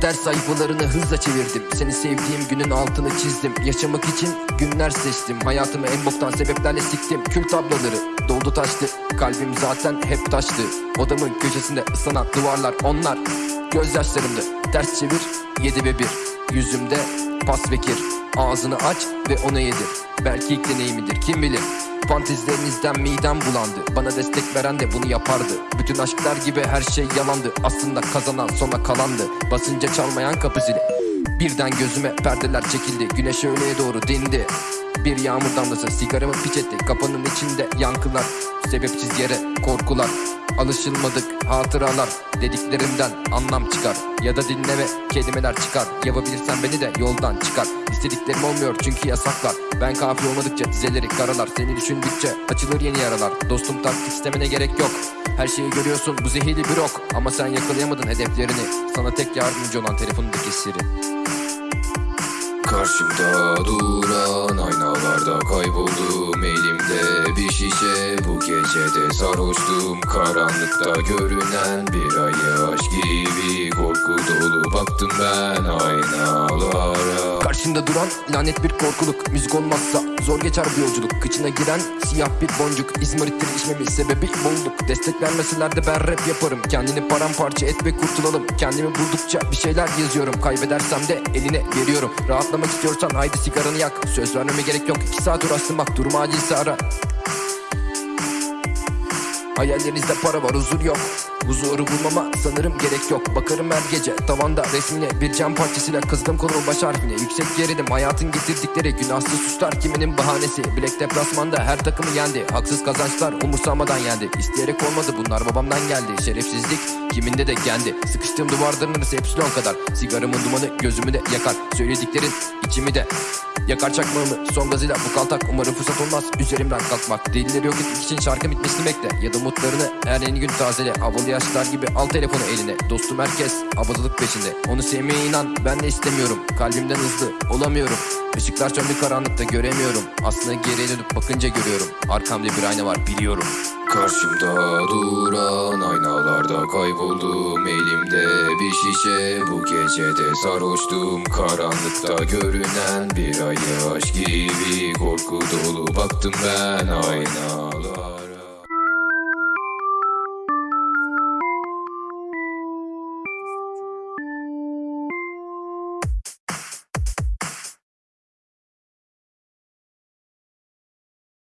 Kader sayfalarını hızla çevirdim. Seni sevdiğim günün altını çizdim. Yaşamak için günler seçtim. Hayatımı en boktan sebeplerle siktim. Kül tabloları doldu taştı. Kalbim zaten hep taştı. Odamın köşesinde ıslanan duvarlar onlar. Gözyaşlarımdı ters çevir yedi ve bir Yüzümde pas ve kir Ağzını aç ve onu yedir. Belki ilk deneyimidir kim bilir? Fantezilerinizden midem bulandı. Bana destek veren de bunu yapardı. Bütün aşklar gibi her şey yalandı. Aslında kazanan sona kalandı. Basınca çalmayan kapı zili Birden gözüme perdeler çekildi. Güneş öğleye doğru dindi. Bir yağmur damlası sigaramı piç etti. Kafanın içinde yankılar Sebepsiz yere korkular. Alışılmadık hatıralar Dediklerimden anlam çıkar. Ya da dinle ve kelimeler çıkar. Yapabilirsen beni de yoldan çıkar. İstediklerim olmuyor çünkü yasaklar. Ben kafi olmadıkça dizeleri karalar. Seni düşündükçe açılır yeni yaralar. Dostum taktik istemene gerek yok. Her şeyi görüyorsun. Bu zehirli bir ok. Ama sen yakalayamadın hedeflerini. Sana tek yardımcı olan telefonundaki siri Karşımda duran aynalarda kayboldum Elimde bir şişe. Bu gecede sarhoştum Karanlıkta görünen bir ay aşk gibi Korku dolu baktım ben aynalara Karşında duran lanet bir korkuluk. Müzik olmazsa zor geçer bu yolculuk. Kıçına giren siyah bir boncuk. İzmarittir içmemin sebebi bolluk. Destek vermeseler de ben rap yaparım. Kendini paramparça et ve kurtulalım. Kendimi buldukça bir şeyler yazıyorum. Kaybedersem de eline veriyorum. Rahatlamak istiyorsan haydi sigaranı yak. Söz vermeme gerek yok. İki saat uğraştım bak Durum acilse ara. Hayallerinizde para var huzur yok Huzuru bulmama sanırım gerek yok. Bakarım her gece tavanda resmine. Bir cam parçasıyla kızdım kolumun baş harfine. Yüksek gerilim hayatın getirdikleri Günahsız suçlar kiminin bahanesi. Bilek deplasmanda her takımı yendi. Haksız kazançlar umursamadan yendi. İsteyerek olmadı bunlar babamdan geldi. Şerefsizlik kiminde de kendi. Sıkıştığım duvarların arası epsilon kadar. Sigaramın dumanı gözümü de yakar. Söylediklerin içimi de Yakar. Çakmağımı son gazıyla bu kaltak. Umarım fırsat olmaz. Üzerimden kalkmak. Delileri yok etmek için şarkı bitmesini bekle. Ya da umutlarını her yeni gün tazele. Havalı yaşlar gibi al telefonu eline. Dostum herkes abadılık peşinde. Onu sevmeye inan ben de istemiyorum. Kalbimden hızlı olamıyorum. Işıklar söndü karanlıkta göremiyorum. Aslında geriye dönüp bakınca görüyorum. Arkamda bir ayna var biliyorum. Karşımda duran aynalarda kayboldum Elimde bir şişe bu gecede sarhoştum. Karanlıkta görünen bir ay aşk gibi Korku dolu. Baktım ben aynalara